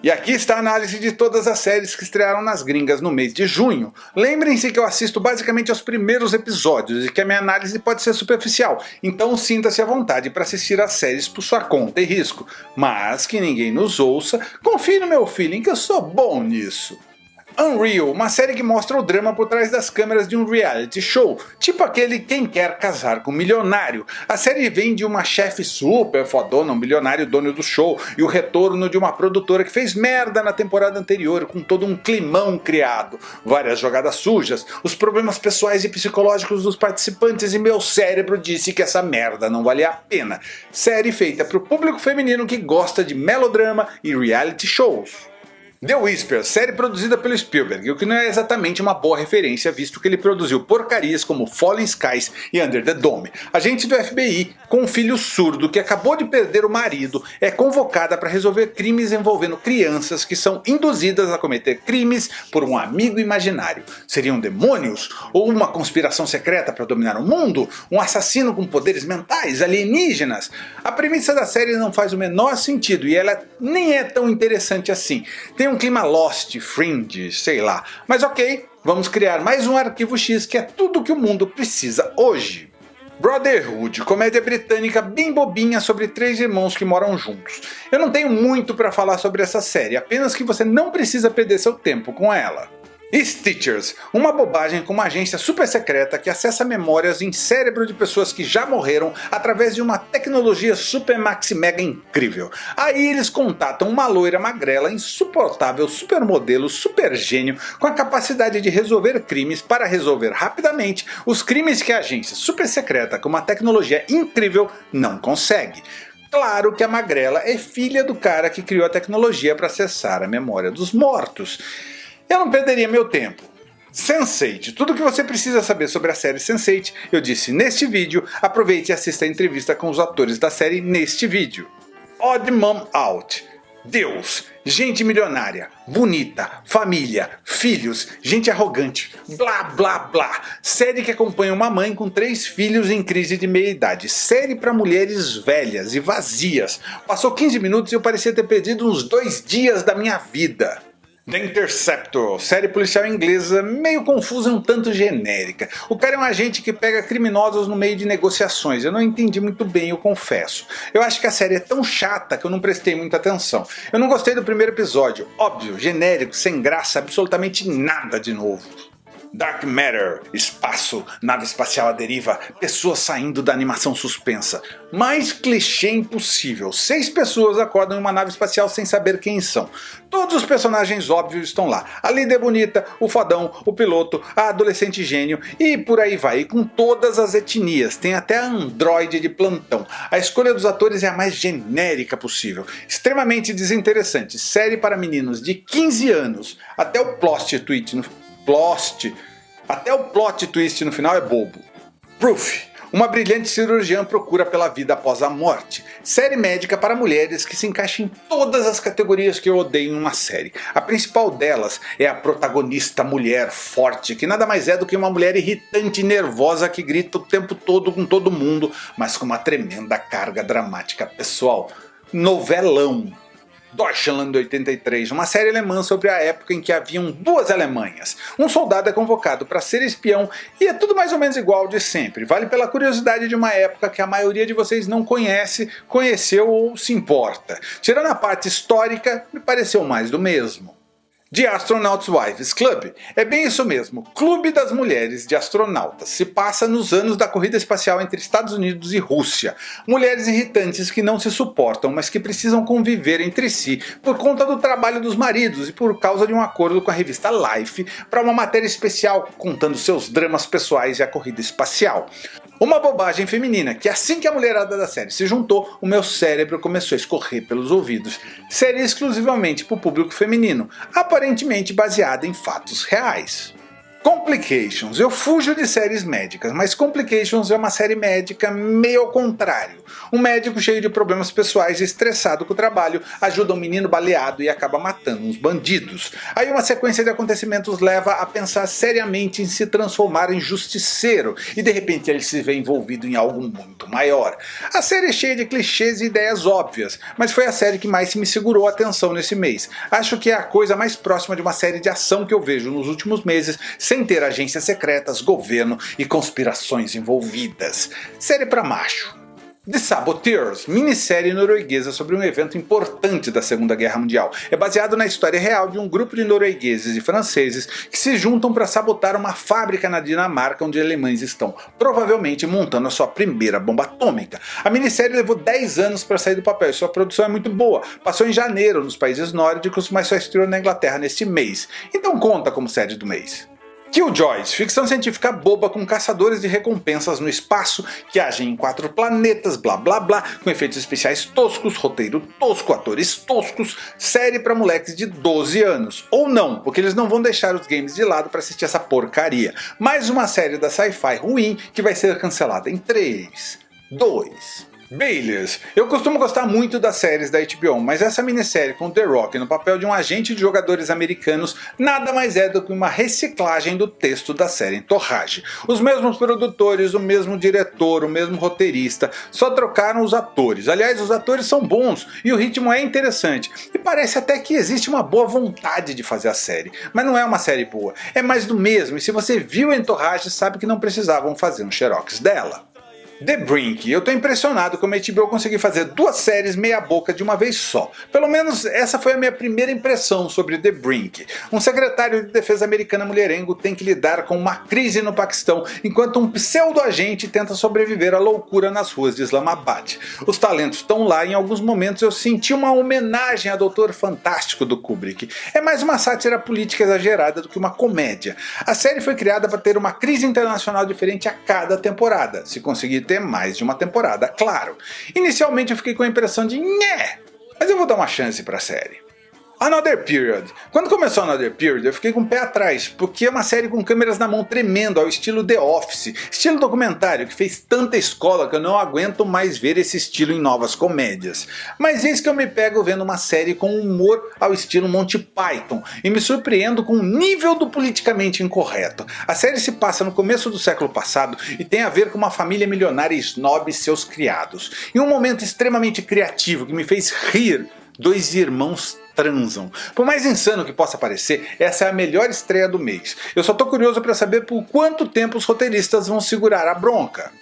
E aqui está a análise de todas as séries que estrearam nas gringas no mês de junho. Lembrem-se que eu assisto basicamente aos primeiros episódios e que a minha análise pode ser superficial, então sinta-se à vontade para assistir as séries por sua conta e risco. Mas que ninguém nos ouça, confie no meu feeling que eu sou bom nisso. Unreal, uma série que mostra o drama por trás das câmeras de um reality show, tipo aquele Quem Quer Casar com um Milionário. A série vem de uma chefe super fodona, um milionário dono do show, e o retorno de uma produtora que fez merda na temporada anterior, com todo um climão criado, várias jogadas sujas, os problemas pessoais e psicológicos dos participantes e meu cérebro disse que essa merda não valia a pena. Série feita para o público feminino que gosta de melodrama e reality shows. The Whisper, série produzida pelo Spielberg, o que não é exatamente uma boa referência visto que ele produziu porcarias como Fallen Skies e Under the Dome. Agente do FBI, com um filho surdo que acabou de perder o marido, é convocada para resolver crimes envolvendo crianças que são induzidas a cometer crimes por um amigo imaginário. Seriam demônios? Ou uma conspiração secreta para dominar o mundo? Um assassino com poderes mentais? Alienígenas? A premissa da série não faz o menor sentido e ela nem é tão interessante assim. Tem um clima Lost, Fringe, sei lá. Mas ok, vamos criar mais um arquivo X que é tudo que o mundo precisa hoje. Brotherhood, comédia britânica bem bobinha sobre três irmãos que moram juntos. Eu não tenho muito para falar sobre essa série, apenas que você não precisa perder seu tempo com ela. Stitchers, uma bobagem com uma agência super secreta que acessa memórias em cérebro de pessoas que já morreram através de uma tecnologia super maxi mega incrível. Aí eles contatam uma loira magrela insuportável, supermodelo, super gênio com a capacidade de resolver crimes para resolver rapidamente os crimes que a agência super secreta com uma tecnologia incrível não consegue. Claro que a magrela é filha do cara que criou a tecnologia para acessar a memória dos mortos. Eu não perderia meu tempo. Sense8, tudo o que você precisa saber sobre a série Sense8 eu disse neste vídeo, aproveite e assista a entrevista com os atores da série neste vídeo. Odd Mom Out, Deus, gente milionária, bonita, família, filhos, gente arrogante, blá blá blá. Série que acompanha uma mãe com três filhos em crise de meia idade. Série para mulheres velhas e vazias. Passou 15 minutos e eu parecia ter perdido uns dois dias da minha vida. The Interceptor, série policial inglesa meio confusa e um tanto genérica. O cara é um agente que pega criminosos no meio de negociações, eu não entendi muito bem, eu confesso. Eu acho que a série é tão chata que eu não prestei muita atenção. Eu não gostei do primeiro episódio, óbvio, genérico, sem graça, absolutamente nada de novo. Dark Matter, espaço, nave espacial à deriva, pessoas saindo da animação suspensa. Mais clichê impossível, seis pessoas acordam em uma nave espacial sem saber quem são. Todos os personagens óbvios estão lá, a líder bonita, o fodão, o piloto, a adolescente gênio e por aí vai, e com todas as etnias, tem até a androide de plantão. A escolha dos atores é a mais genérica possível, extremamente desinteressante, série para meninos de 15 anos, até o plot tweet no plot, até o plot twist no final é bobo. Proof, uma brilhante cirurgiã procura pela vida após a morte. Série médica para mulheres que se encaixa em todas as categorias que eu odeio em uma série. A principal delas é a protagonista mulher forte, que nada mais é do que uma mulher irritante e nervosa que grita o tempo todo com todo mundo, mas com uma tremenda carga dramática pessoal. Novelão. Deutschland 83, uma série alemã sobre a época em que haviam duas Alemanhas. Um soldado é convocado para ser espião e é tudo mais ou menos igual de sempre. Vale pela curiosidade de uma época que a maioria de vocês não conhece, conheceu ou se importa. Tirando a parte histórica, me pareceu mais do mesmo de Astronauts Wives Club. É bem isso mesmo, Clube das Mulheres de Astronautas. Se passa nos anos da corrida espacial entre Estados Unidos e Rússia. Mulheres irritantes que não se suportam, mas que precisam conviver entre si por conta do trabalho dos maridos e por causa de um acordo com a revista Life para uma matéria especial contando seus dramas pessoais e a corrida espacial. Uma bobagem feminina, que assim que a mulherada da série se juntou, o meu cérebro começou a escorrer pelos ouvidos. Série exclusivamente para o público feminino, aparentemente baseada em fatos reais. Complications. Eu fujo de séries médicas, mas Complications é uma série médica meio ao contrário. Um médico cheio de problemas pessoais e estressado com o trabalho ajuda um menino baleado e acaba matando uns bandidos. Aí uma sequência de acontecimentos leva a pensar seriamente em se transformar em justiceiro e de repente ele se vê envolvido em algo muito maior. A série é cheia de clichês e ideias óbvias, mas foi a série que mais me segurou a atenção nesse mês. Acho que é a coisa mais próxima de uma série de ação que eu vejo nos últimos meses, sem ter agências secretas, governo e conspirações envolvidas. Série pra macho. The Saboteurs, minissérie norueguesa sobre um evento importante da Segunda Guerra Mundial. É baseado na história real de um grupo de noruegueses e franceses que se juntam para sabotar uma fábrica na Dinamarca onde alemães estão, provavelmente montando a sua primeira bomba atômica. A minissérie levou 10 anos para sair do papel e sua produção é muito boa. Passou em janeiro nos países nórdicos, mas só estreou na Inglaterra neste mês. Então conta como série do mês. Killjoys, ficção científica boba com caçadores de recompensas no espaço que agem em quatro planetas, blá blá blá, com efeitos especiais toscos, roteiro tosco, atores toscos, série para moleques de 12 anos. Ou não, porque eles não vão deixar os games de lado para assistir essa porcaria. Mais uma série da sci-fi ruim que vai ser cancelada em 3, 2, Bayless. Eu costumo gostar muito das séries da HBO, mas essa minissérie com The Rock no papel de um agente de jogadores americanos nada mais é do que uma reciclagem do texto da série Entorrage. Os mesmos produtores, o mesmo diretor, o mesmo roteirista, só trocaram os atores. Aliás, os atores são bons e o ritmo é interessante. E parece até que existe uma boa vontade de fazer a série. Mas não é uma série boa, é mais do mesmo e se você viu Entorrage sabe que não precisavam fazer um xerox dela. The Brink. Eu tô impressionado como a HBO conseguiu fazer duas séries meia boca de uma vez só. Pelo menos essa foi a minha primeira impressão sobre The Brink. Um secretário de defesa americana mulherengo tem que lidar com uma crise no Paquistão, enquanto um pseudo-agente tenta sobreviver à loucura nas ruas de Islamabad. Os talentos estão lá e em alguns momentos eu senti uma homenagem a Doutor Fantástico do Kubrick. É mais uma sátira política exagerada do que uma comédia. A série foi criada para ter uma crise internacional diferente a cada temporada. Se conseguir ter mais de uma temporada, claro. Inicialmente eu fiquei com a impressão de nhé, mas eu vou dar uma chance para a série. Another Period. Quando começou Another Period eu fiquei com o pé atrás, porque é uma série com câmeras na mão tremendo, ao estilo The Office, estilo documentário que fez tanta escola que eu não aguento mais ver esse estilo em novas comédias. Mas eis que eu me pego vendo uma série com humor ao estilo Monty Python, e me surpreendo com o nível do politicamente incorreto. A série se passa no começo do século passado e tem a ver com uma família milionária snob e seus criados. Em um momento extremamente criativo que me fez rir, dois irmãos transam. Por mais insano que possa parecer, essa é a melhor estreia do mês. Eu só tô curioso para saber por quanto tempo os roteiristas vão segurar a bronca.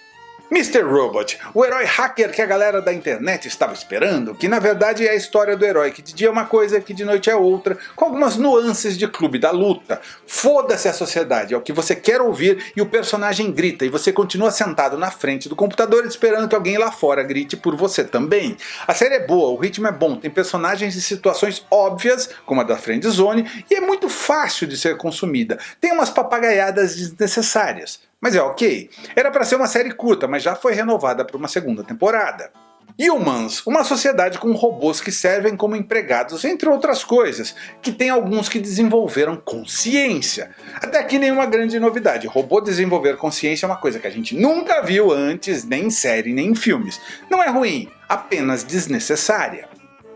Mr. Robot, o herói hacker que a galera da internet estava esperando, que na verdade é a história do herói que de dia é uma coisa que de noite é outra, com algumas nuances de clube da luta. Foda-se a sociedade, é o que você quer ouvir e o personagem grita e você continua sentado na frente do computador esperando que alguém lá fora grite por você também. A série é boa, o ritmo é bom, tem personagens e situações óbvias, como a da Friendzone, e é muito fácil de ser consumida. Tem umas papagaiadas desnecessárias. Mas é ok. Era para ser uma série curta, mas já foi renovada para uma segunda temporada. Humans, uma sociedade com robôs que servem como empregados, entre outras coisas, que tem alguns que desenvolveram consciência. Até aqui nenhuma grande novidade, robô desenvolver consciência é uma coisa que a gente nunca viu antes, nem em série, nem em filmes. Não é ruim, apenas desnecessária.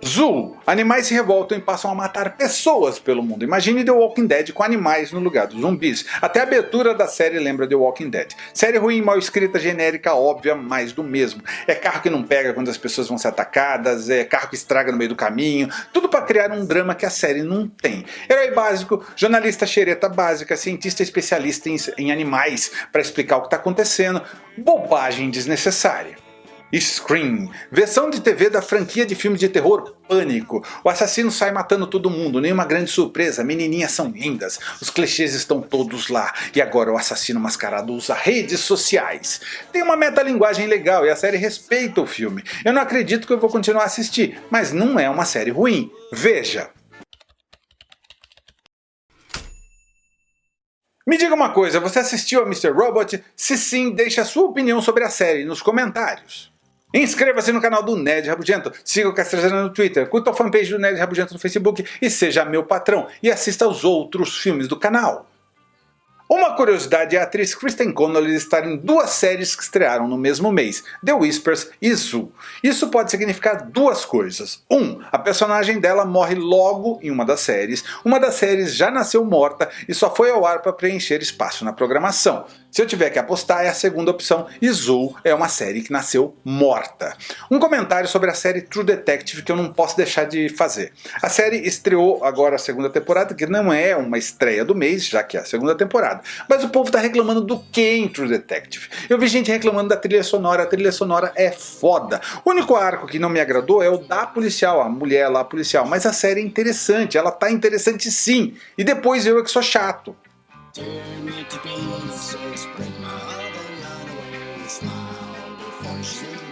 Zul. Animais se revoltam e passam a matar pessoas pelo mundo. Imagine The Walking Dead com animais no lugar dos zumbis. Até a abertura da série lembra The Walking Dead. Série ruim, mal escrita, genérica, óbvia, mais do mesmo. É carro que não pega quando as pessoas vão ser atacadas, é carro que estraga no meio do caminho, tudo para criar um drama que a série não tem. Herói básico, jornalista xereta básica, cientista especialista em, em animais para explicar o que está acontecendo, bobagem desnecessária. Scream, versão de TV da franquia de filmes de terror Pânico. O assassino sai matando todo mundo, nenhuma grande surpresa, menininhas são lindas, os clichês estão todos lá, e agora o assassino mascarado usa redes sociais. Tem uma metalinguagem legal e a série respeita o filme. Eu não acredito que eu vou continuar a assistir, mas não é uma série ruim. Veja! Me diga uma coisa, você assistiu a Mr. Robot? Se sim, deixe a sua opinião sobre a série nos comentários. Inscreva-se no canal do Ned Rabugento, siga o Castrezana no Twitter, curta a fanpage do Ned Rabugento no Facebook e seja meu patrão e assista aos outros filmes do canal. Uma curiosidade é a atriz Kristen Connolly estar em duas séries que estrearam no mesmo mês, The Whispers e Zoo. Isso pode significar duas coisas. Um, a personagem dela morre logo em uma das séries, uma das séries já nasceu morta e só foi ao ar para preencher espaço na programação. Se eu tiver que apostar é a segunda opção, e Zoo é uma série que nasceu morta. Um comentário sobre a série True Detective que eu não posso deixar de fazer. A série estreou agora a segunda temporada, que não é uma estreia do mês, já que é a segunda temporada. Mas o povo tá reclamando do que em True Detective? Eu vi gente reclamando da trilha sonora, a trilha sonora é foda. O único arco que não me agradou é o da policial, a mulher lá policial, mas a série é interessante, ela tá interessante sim. E depois eu é que sou chato. Tear me to pieces, break my heart and run away. Smile before she